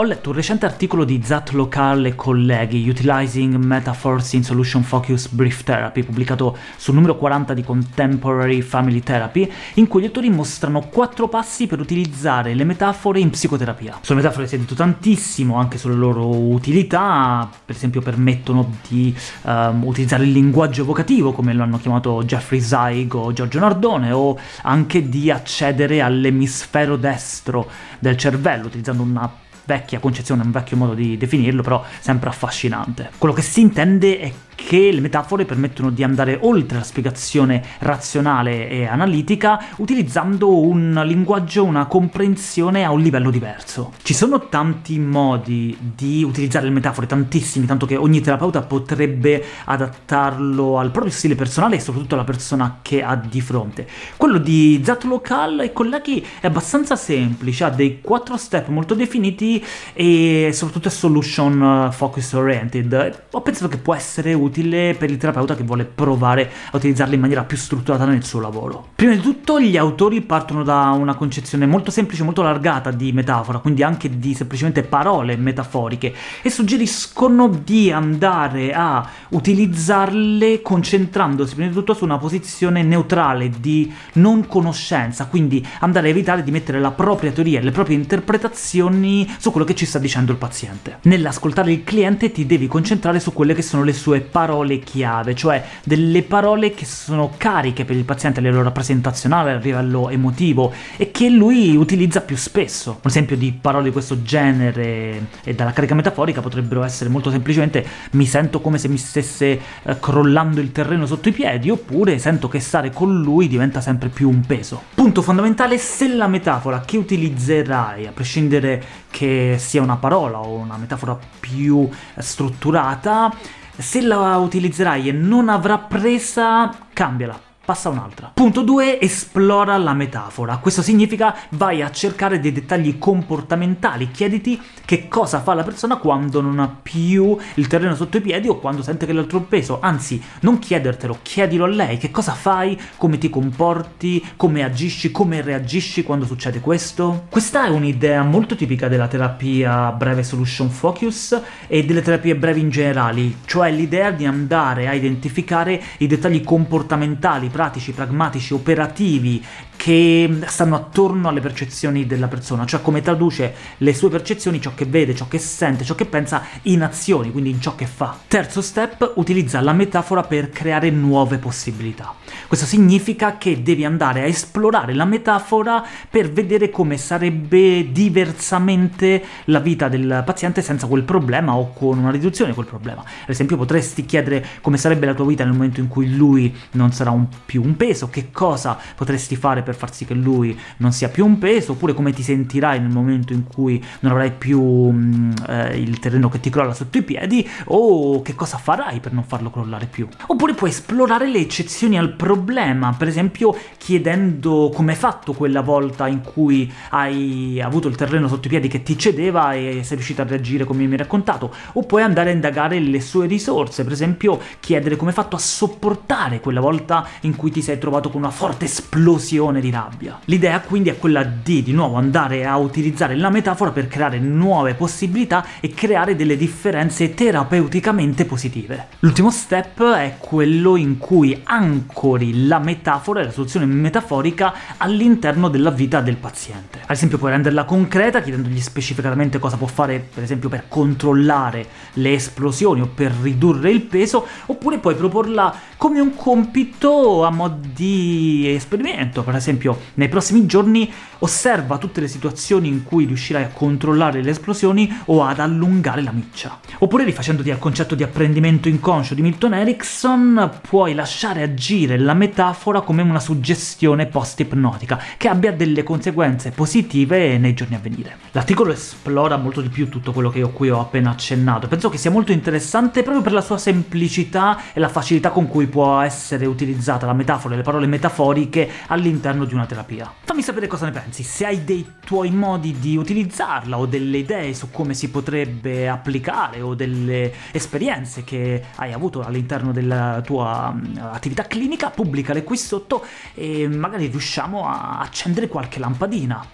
Ho letto un recente articolo di Zat Lokal e colleghi, Utilizing Metaphors in Solution Focus Brief Therapy, pubblicato sul numero 40 di Contemporary Family Therapy, in cui gli autori mostrano quattro passi per utilizzare le metafore in psicoterapia. Sulle metafore si è detto tantissimo, anche sulle loro utilità, per esempio permettono di um, utilizzare il linguaggio evocativo, come lo hanno chiamato Jeffrey Zeig o Giorgio Nardone, o anche di accedere all'emisfero destro del cervello, utilizzando una vecchia concezione, un vecchio modo di definirlo, però sempre affascinante. Quello che si intende è che le metafore permettono di andare oltre la spiegazione razionale e analitica utilizzando un linguaggio, una comprensione a un livello diverso. Ci sono tanti modi di utilizzare le metafore, tantissimi, tanto che ogni terapeuta potrebbe adattarlo al proprio stile personale e soprattutto alla persona che ha di fronte. Quello di Zatlokal e colleghi è abbastanza semplice, ha dei quattro step molto definiti e soprattutto è solution focus oriented. Ho pensato che può essere utile utile per il terapeuta che vuole provare a utilizzarle in maniera più strutturata nel suo lavoro. Prima di tutto gli autori partono da una concezione molto semplice, molto allargata di metafora, quindi anche di semplicemente parole metaforiche, e suggeriscono di andare a utilizzarle concentrandosi prima di tutto su una posizione neutrale di non conoscenza, quindi andare a evitare di mettere la propria teoria e le proprie interpretazioni su quello che ci sta dicendo il paziente. Nell'ascoltare il cliente ti devi concentrare su quelle che sono le sue parole parole chiave, cioè delle parole che sono cariche per il paziente a livello rappresentazionale, a livello emotivo, e che lui utilizza più spesso. Un esempio di parole di questo genere e dalla carica metaforica potrebbero essere molto semplicemente mi sento come se mi stesse eh, crollando il terreno sotto i piedi, oppure sento che stare con lui diventa sempre più un peso. Punto fondamentale, se la metafora che utilizzerai, a prescindere che sia una parola o una metafora più strutturata, se la utilizzerai e non avrà presa, cambiala passa un'altra. Punto 2. Esplora la metafora. Questo significa vai a cercare dei dettagli comportamentali, chiediti che cosa fa la persona quando non ha più il terreno sotto i piedi o quando sente che l'altro è peso, anzi, non chiedertelo, chiedilo a lei, che cosa fai, come ti comporti, come agisci, come reagisci quando succede questo. Questa è un'idea molto tipica della terapia breve solution focus e delle terapie brevi in generale, cioè l'idea di andare a identificare i dettagli comportamentali, pratici, pragmatici, operativi che stanno attorno alle percezioni della persona, cioè come traduce le sue percezioni, ciò che vede, ciò che sente, ciò che pensa, in azioni, quindi in ciò che fa. Terzo step, utilizza la metafora per creare nuove possibilità. Questo significa che devi andare a esplorare la metafora per vedere come sarebbe diversamente la vita del paziente senza quel problema o con una riduzione di quel problema. Ad esempio potresti chiedere come sarebbe la tua vita nel momento in cui lui non sarà un, più un peso, che cosa potresti fare per far sì che lui non sia più un peso, oppure come ti sentirai nel momento in cui non avrai più mh, mm, eh, il terreno che ti crolla sotto i piedi, o che cosa farai per non farlo crollare più. Oppure puoi esplorare le eccezioni al problema, per esempio chiedendo come hai fatto quella volta in cui hai avuto il terreno sotto i piedi che ti cedeva e sei riuscito a reagire come mi hai raccontato, o puoi andare a indagare le sue risorse, per esempio chiedere come hai fatto a sopportare quella volta in cui ti sei trovato con una forte esplosione esplosione di rabbia. L'idea quindi è quella di, di nuovo, andare a utilizzare la metafora per creare nuove possibilità e creare delle differenze terapeuticamente positive. L'ultimo step è quello in cui ancori la metafora e la soluzione metaforica all'interno della vita del paziente. Ad esempio puoi renderla concreta, chiedendogli specificatamente cosa può fare, per esempio, per controllare le esplosioni o per ridurre il peso, oppure puoi proporla come un compito a mo' di esperimento, per esempio esempio nei prossimi giorni osserva tutte le situazioni in cui riuscirai a controllare le esplosioni o ad allungare la miccia. Oppure rifacendoti al concetto di apprendimento inconscio di Milton Erickson, puoi lasciare agire la metafora come una suggestione post-ipnotica, che abbia delle conseguenze positive nei giorni a venire. L'articolo esplora molto di più tutto quello che io qui ho appena accennato, penso che sia molto interessante proprio per la sua semplicità e la facilità con cui può essere utilizzata la metafora e le parole metaforiche all'interno all'interno di una terapia. Fammi sapere cosa ne pensi, se hai dei tuoi modi di utilizzarla o delle idee su come si potrebbe applicare o delle esperienze che hai avuto all'interno della tua mm, attività clinica, pubblicale qui sotto e magari riusciamo a accendere qualche lampadina,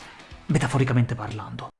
metaforicamente parlando.